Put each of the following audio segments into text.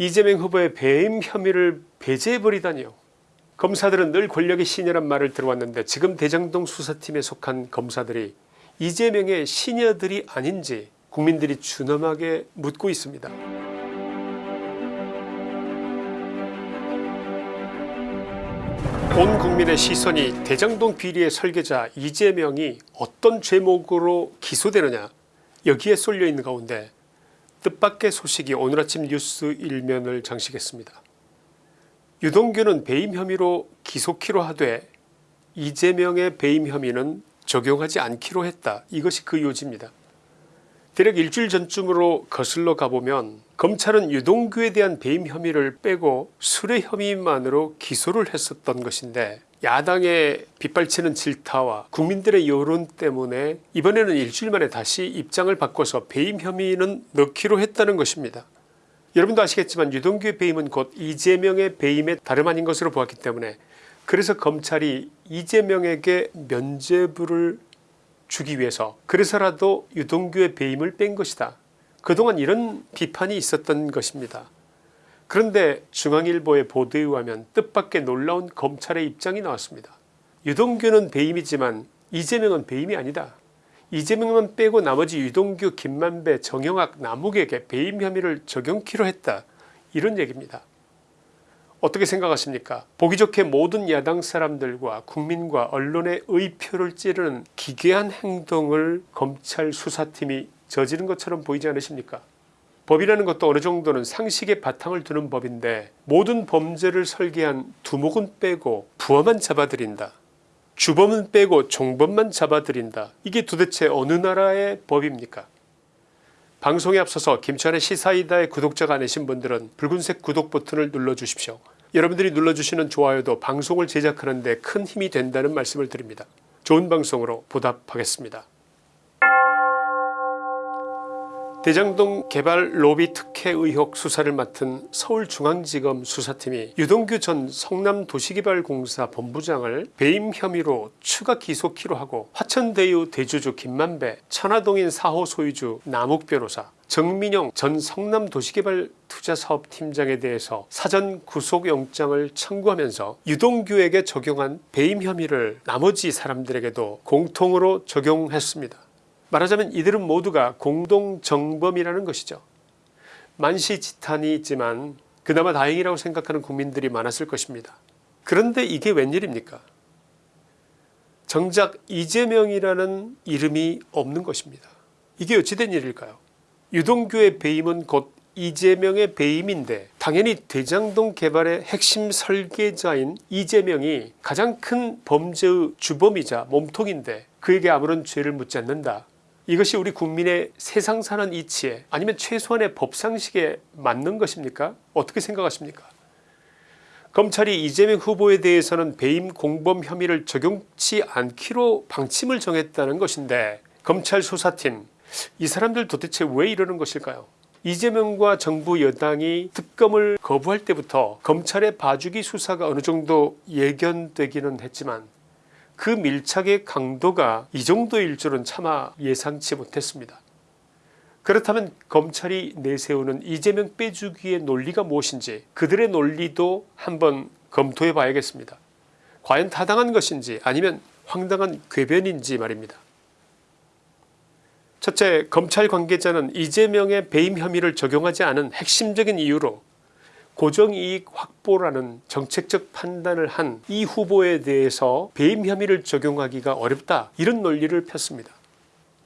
이재명 후보의 배임 혐의를 배제해버리다니요. 검사들은 늘 권력의 신여란 말을 들어왔는데 지금 대장동 수사팀에 속한 검사들이 이재명의 시녀들이 아닌지 국민들이 준엄하게 묻고 있습니다. 온 국민의 시선이 대장동 비리의 설계자 이재명이 어떤 죄목으로 기소되느냐 여기에 쏠려 있는 가운데 뜻밖의 소식이 오늘 아침 뉴스 일면을 장식했습니다. 유동규는 배임 혐의로 기소키로 하되 이재명의 배임 혐의는 적용하지 않기로 했다. 이것이 그 요지입니다. 대략 일주일 전쯤으로 거슬러 가보면 검찰은 유동규에 대한 배임 혐의를 빼고 술의 혐의만으로 기소를 했었던 것인데 야당의 빗발치는 질타와 국민들의 여론 때문에 이번에는 일주일 만에 다시 입장을 바꿔서 배임 혐의는 넣기로 했다는 것입니다. 여러분도 아시겠지만 유동규의 배임은 곧 이재명의 배임에 다름 아닌 것으로 보았기 때문에 그래서 검찰이 이재명에게 면죄부를 주기 위해서 그래서라도 유동규의 배임을 뺀 것이다. 그동안 이런 비판이 있었던 것입니다. 그런데 중앙일보의 보도에 의하면 뜻밖의 놀라운 검찰의 입장이 나왔습니다. 유동규는 배임이지만 이재명은 배임이 아니다. 이재명만 빼고 나머지 유동규 김만배 정영학 남욱에게 배임 혐의를 적용키로 했다. 이런 얘기입니다. 어떻게 생각하십니까 보기 좋게 모든 야당 사람들과 국민과 언론의 의표를 찌르는 기괴한 행동을 검찰 수사팀이 저지른 것처럼 보이지 않으십니까 법이라는 것도 어느 정도는 상식의 바탕을 두는 법인데 모든 범죄를 설계한 두목은 빼고 부하만 잡아들인다 주범은 빼고 종범만 잡아들인다 이게 도대체 어느 나라의 법입니까 방송에 앞서서 김치환의 시사이다의 구독자가 아니신 분들은 붉은색 구독 버튼을 눌러주십시오. 여러분들이 눌러주시는 좋아요도 방송을 제작하는 데 큰 힘이 된다는 말씀을 드립니다. 좋은 방송으로 보답하겠습니다. 대장동 개발 로비 특혜 의혹 수사를 맡은 서울중앙지검 수사팀이 유동규 전 성남도시개발공사 본부장을 배임 혐의로 추가 기소키로 하고 화천대유 대주주 김만배 천화동인 4호 소유주 남욱 변호사 정민영 전 성남도시개발투자사업팀장에 대해서 사전 구속영장을 청구하면서 유동규에게 적용한 배임 혐의를 나머지 사람들에게도 공통으로 적용했습니다. 말하자면 이들은 모두가 공동정범이라는 것이죠. 만시지탄이 있지만 그나마 다행이라고 생각하는 국민들이 많았을 것입니다. 그런데 이게 웬일입니까 정작 이재명이라는 이름이 없는 것입니다. 이게 어찌된 일일까요 유동규의 배임은 곧 이재명의 배임인데 당연히 대장동 개발의 핵심 설계자인 이재명이 가장 큰 범죄의 주범이자 몸통인데 그에게 아무런 죄를 묻지 않는다. 이것이 우리 국민의 세상 사는 이치에 아니면 최소한의 법상식에 맞는 것입니까? 어떻게 생각하십니까? 검찰이 이재명 후보에 대해서는 배임 공범 혐의를 적용치 않기로 방침을 정했다는 것인데 검찰 수사팀 이 사람들 도대체 왜 이러는 것일까요? 이재명과 정부 여당이 특검을 거부할 때부터 검찰의 봐주기 수사가 어느 정도 예견되기는 했지만 그 밀착의 강도가 이 정도일 줄은 차마 예상치 못했습니다. 그렇다면 검찰이 내세우는 이재명 빼주기의 논리가 무엇인지 그들의 논리도 한번 검토해 봐야겠습니다. 과연 타당한 것인지 아니면 황당한 궤변인지 말입니다. 첫째 검찰 관계자는 이재명의 배임 혐의를 적용하지 않은 핵심적인 이유로 고정이익 확보라는 정책적 판단을 한 이 후보에 대해서 배임 혐의를 적용하기가 어렵다 이런 논리를 폈습니다.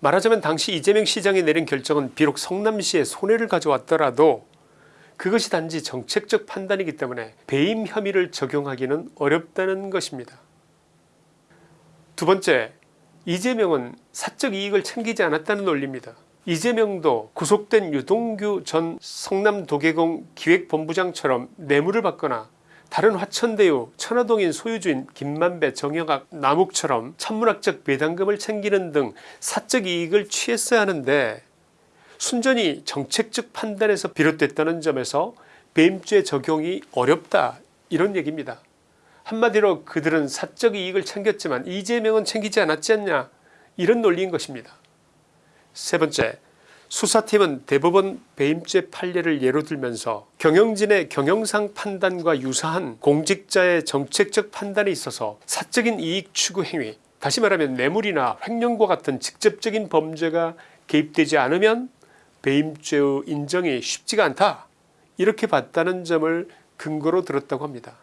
말하자면 당시 이재명 시장이 내린 결정은 비록 성남시에 손해를 가져왔더라도 그것이 단지 정책적 판단이기 때문에 배임 혐의를 적용하기는 어렵다는 것입니다. 두 번째 이재명은 사적 이익을 챙기지 않았다는 논리입니다. 이재명도 구속된 유동규 전 성남도계공 기획본부장처럼 뇌물을 받거나 다른 화천대유 천화동인 소유주인 김만배 정영학 남욱처럼 천문학적 배당금을 챙기는 등 사적 이익을 취했어야 하는데 순전히 정책적 판단에서 비롯됐다는 점에서 배임죄 적용이 어렵다 이런 얘기입니다. 한마디로 그들은 사적 이익을 챙겼지만 이재명은 챙기지 않았지 않냐 이런 논리인 것입니다. 세 번째 수사팀은 대법원 배임죄 판례를 예로 들면서 경영진의 경영상 판단과 유사한 공직자의 정책적 판단에 있어서 사적인 이익 추구 행위 다시 말하면 뇌물이나 횡령과 같은 직접적인 범죄가 개입되지 않으면 배임죄의 인정이 쉽지가 않다 이렇게 봤다는 점을 근거로 들었다고 합니다.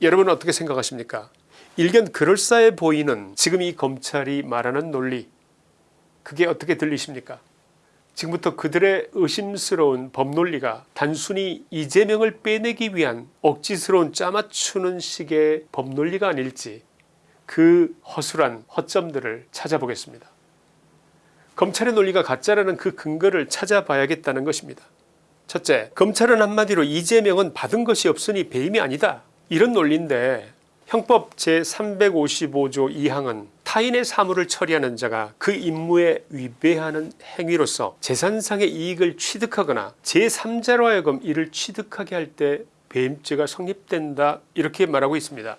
여러분은 어떻게 생각하십니까 일견 그럴싸해 보이는 지금 이 검찰이 말하는 논리 그게 어떻게 들리십니까 지금부터 그들의 의심스러운 법논리가 단순히 이재명을 빼내기 위한 억지스러운 짜맞추는 식의 법논리가 아닐지 그 허술한 허점들을 찾아보겠습니다. 검찰의 논리가 가짜라는 그 근거를 찾아봐야겠다는 것입니다. 첫째 검찰은 한마디로 이재명은 받은 것이 없으니 배임이 아니다 이런 논리인데 형법 제355조 2항은 타인의 사물을 처리하는 자가 그 임무에 위배하는 행위로서 재산상의 이익을 취득하거나 제3자로 하여금 이를 취득하게 할 때 배임죄가 성립된다 이렇게 말하고 있습니다.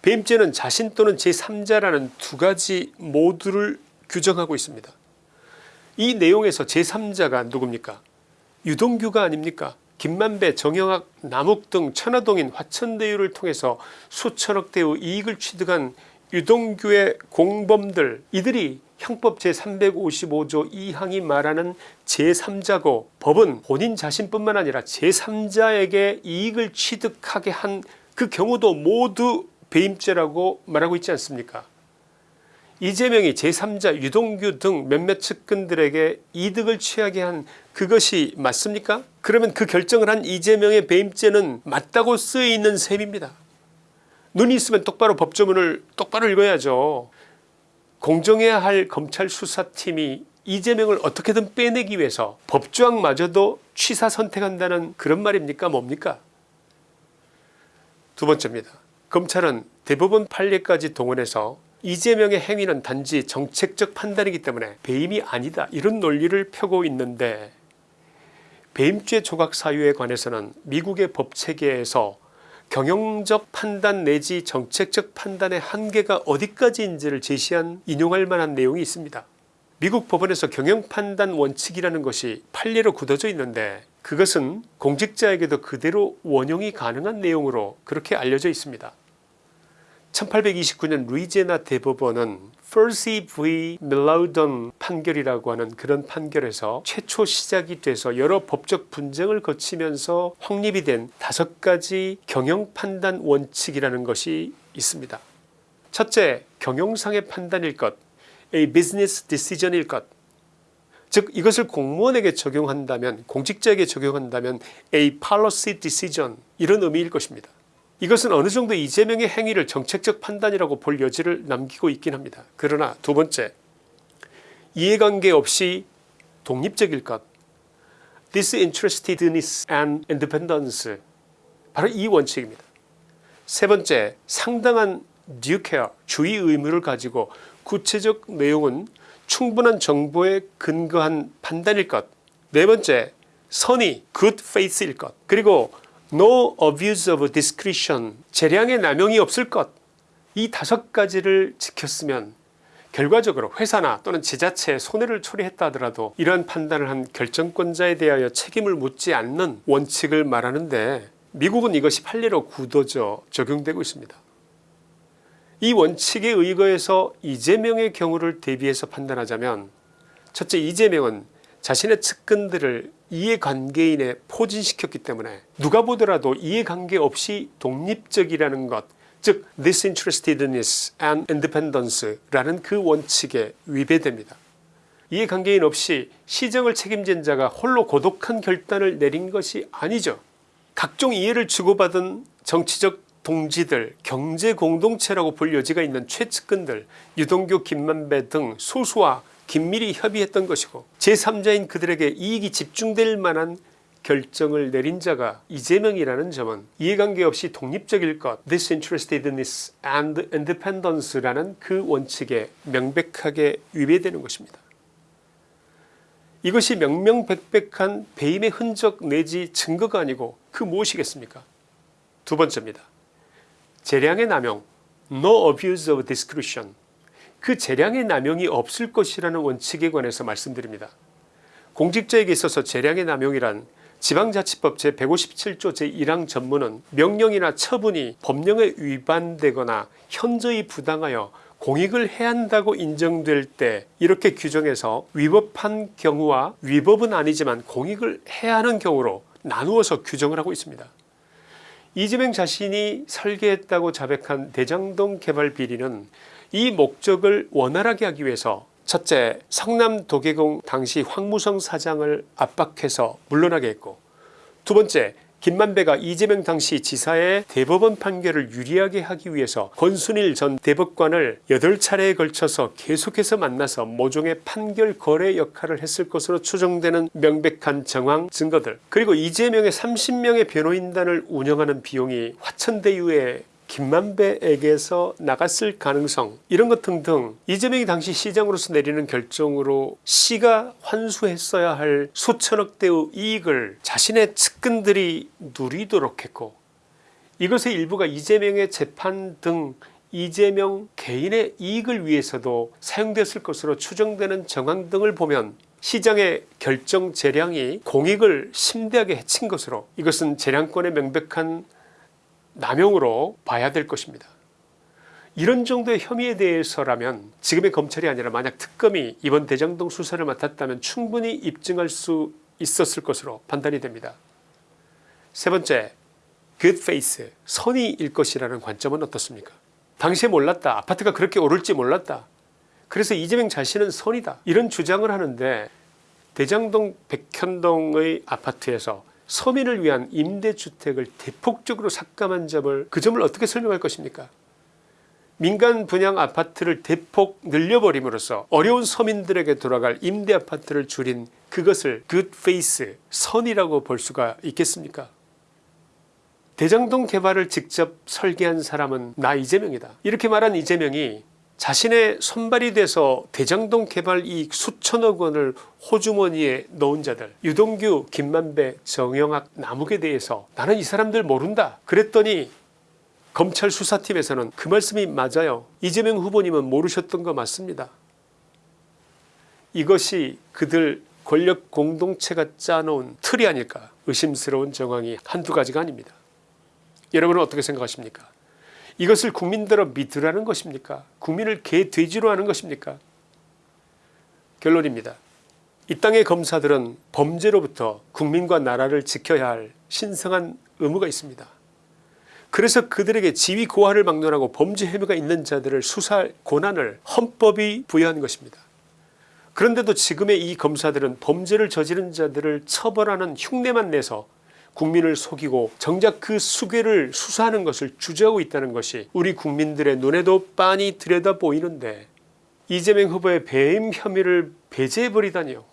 배임죄는 자신 또는 제3자라는 두 가지 모두를 규정하고 있습니다. 이 내용에서 제3자가 누굽니까 유동규가 아닙니까 김만배, 정영학, 남욱 등 천화동인 화천대유를 통해서 수천억 대의 이익을 취득한 유동규의 공범들 이들이 형법 제355조 2항이 말하는 제3자고 법은 본인 자신뿐만 아니라 제3자에게 이익을 취득하게 한 그 경우도 모두 배임죄라고 말하고 있지 않습니까? 이재명이 제3자 유동규 등 몇몇 측근들에게 이득을 취하게 한 그것이 맞습니까? 그러면 그 결정을 한 이재명의 배임죄는 맞다고 쓰여있는 셈입니다 눈이 있으면 똑바로 법조문을 똑바로 읽어야죠. 공정해야 할 검찰 수사팀이 이재명을 어떻게든 빼내기 위해서 법조항마저도 취사 선택한다는 그런 말입니까? 뭡니까? 두 번째입니다. 검찰은 대법원 판례까지 동원해서 이재명의 행위는 단지 정책적 판단이기 때문에 배임이 아니다. 이런 논리를 펴고 있는데 배임죄 조각 사유에 관해서는 미국의 법체계에서 경영적 판단 내지 정책적 판단의 한계가 어디까지인지를 제시한 인용할 만한 내용이 있습니다. 미국 법원에서 경영판단 원칙이라는 것이 판례로 굳어져 있는데 그것은 공직자에게도 그대로 원용이 가능한 내용으로 그렇게 알려져 있습니다. 1829년 루이지애나 대법원은 퍼시 v 밀라우던 판결이라고 하는 그런 판결에서 최초 시작이 돼서 여러 법적 분쟁을 거치면서 확립이 된 다섯 가지 경영판단 원칙이라는 것이 있습니다. 첫째 경영상의 판단일 것 A business decision일 것 즉 이것을 공무원에게 적용한다면 공직자에게 적용한다면 A policy decision 이런 의미일 것입니다. 이것은 어느 정도 이재명의 행위를 정책적 판단이라고 볼 여지를 남기고 있긴 합니다. 그러나 두 번째 이해관계 없이 독립적일 것 disinterestedness and independence 바로 이 원칙입니다. 세 번째 상당한 due care 주의 의무를 가지고 구체적 내용은 충분한 정보에 근거한 판단일 것. 네 번째 선의 good faith일 것. 그리고 no abuse of discretion 재량의 남용이 없을 것 이 다섯 가지를 지켰으면 결과적으로 회사나 또는 지자체에 손해를 초래했다 하더라도 이러한 판단을 한 결정권자에 대하여 책임을 묻지 않는 원칙을 말하는데 미국은 이것이 판례로 굳어져 적용되고 있습니다. 이 원칙에 의거해서 이재명의 경우를 대비해서 판단하자면 첫째 이재명은 자신의 측근들을 이해관계인에 포진시켰기 때문에 누가 보더라도 이해관계 없이 독립적이라는 것 즉 disinterestedness and independence라는 그 원칙에 위배됩니다. 이해관계인 없이 시정을 책임진 자가 홀로 고독한 결단을 내린 것이 아니죠. 각종 이해를 주고받은 정치적 동지들 경제공동체라고 볼 여지가 있는 최측근들 유동규 김만배 등 소수와 긴밀히 협의했던 것이고 제3자인 그들에게 이익이 집중될 만한 결정을 내린 자가 이재명이라는 점은 이해관계 없이 독립적일 것 disinterestedness and independence라는 그 원칙에 명백하게 위배되는 것입니다. 이것이 명명백백한 배임의 흔적 내지 증거가 아니고 그 무엇이겠습니까 두 번째입니다. 재량의 남용 no abuse of discretion 그 재량의 남용이 없을 것이라는 원칙에 관해서 말씀드립니다. 공직자에게 있어서 재량의 남용이란 지방자치법 제157조 제1항 전문은 명령이나 처분이 법령에 위반되거나 현저히 부당하여 공익을 해한다고 인정될 때 이렇게 규정해서 위법한 경우와 위법은 아니지만 공익을 해하는 경우로 나누어서 규정을 하고 있습니다. 이재명 자신이 설계했다고 자백한 대장동 개발 비리는 이 목적을 원활하게 하기 위해서 첫째 성남 도계공 당시 황무성 사장을 압박해서 물러나게 했고 두 번째 김만배가 이재명 당시 지사의 대법원 판결을 유리하게 하기 위해서 권순일 전 대법관을 8차례에 걸쳐서 계속해서 만나서 모종의 판결 거래 역할을 했을 것으로 추정되는 명백한 정황 증거들 그리고 이재명의 30명의 변호인단을 운영하는 비용이 화천대유의 김만배에게서 나갔을 가능성 이런 것 등등 이재명이 당시 시장으로서 내리는 결정으로 시가 환수했어야 할 수천억 대의 이익을 자신의 측근들이 누리도록 했고 이것의 일부가 이재명의 재판 등 이재명 개인의 이익을 위해서도 사용됐을 것으로 추정되는 정황 등을 보면 시장의 결정 재량이 공익을 심대하게 해친 것으로 이것은 재량권의 명백한 남용으로 봐야 될 것입니다. 이런 정도의 혐의에 대해서라면 지금의 검찰이 아니라 만약 특검이 이번 대장동 수사를 맡았다면 충분히 입증할 수 있었을 것으로 판단이 됩니다. 세 번째 good faith 선의일 것이라는 관점은 어떻습니까 당시에 몰랐다 아파트가 그렇게 오를지 몰랐다 그래서 이재명 자신은 선이다 이런 주장을 하는데 대장동 백현동의 아파트에서 서민을 위한 임대주택을 대폭적으로 삭감한 점을 그 점을 어떻게 설명할 것입니까? 민간 분양 아파트를 대폭 늘려버림으로써 어려운 서민들에게 돌아갈 임대 아파트를 줄인 그것을 good faith 선이라고 볼 수가 있겠습니까? 대장동 개발을 직접 설계한 사람은 나 이재명이다. 이렇게 말한 이재명이 자신의 손발이 돼서 대장동 개발 이익 수천억 원을 호주머니에 넣은 자들 유동규 김만배 정영학 남욱에 대해서 나는 이 사람들 모른다 그랬더니 검찰 수사팀에서는 그 말씀이 맞아요. 이재명 후보님은 모르셨던 거 맞습니다. 이것이 그들 권력 공동체가 짜놓은 틀이 아닐까. 의심스러운 정황이 한두 가지가 아닙니다. 여러분은 어떻게 생각하십니까 이것을 국민들어 믿으라는 것입니까? 국민을 개돼지로 하는 것입니까? 결론입니다. 이 땅의 검사들은 범죄로부터 국민과 나라를 지켜야 할 신성한 의무가 있습니다. 그래서 그들에게 지위 고하를 막론하고 범죄 혐의가 있는 자들을 수사할 권한을 헌법이 부여한 것입니다. 그런데도 지금의 이 검사들은 범죄를 저지른 자들을 처벌하는 흉내만 내서 국민을 속이고 정작 그 수괴를 수사하는 것을 주저하고 있다는 것이 우리 국민들의 눈에도 빤히 들여다 보이는데 이재명 후보의 배임 혐의를 배제해버리다니요.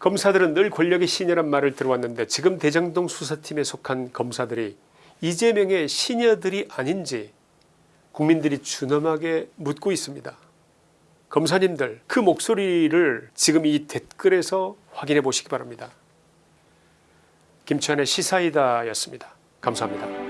검사들은 늘 권력의 신여란 말을 들어왔는데 지금 대장동 수사팀에 속한 검사들이 이재명의 시녀들이 아닌지 국민들이 준엄하게 묻고 있습니다. 검사님들 그 목소리를 지금 이 댓글에서 확인해 보시기 바랍니다. 김치환의 시사이다였습니다. 감사합니다.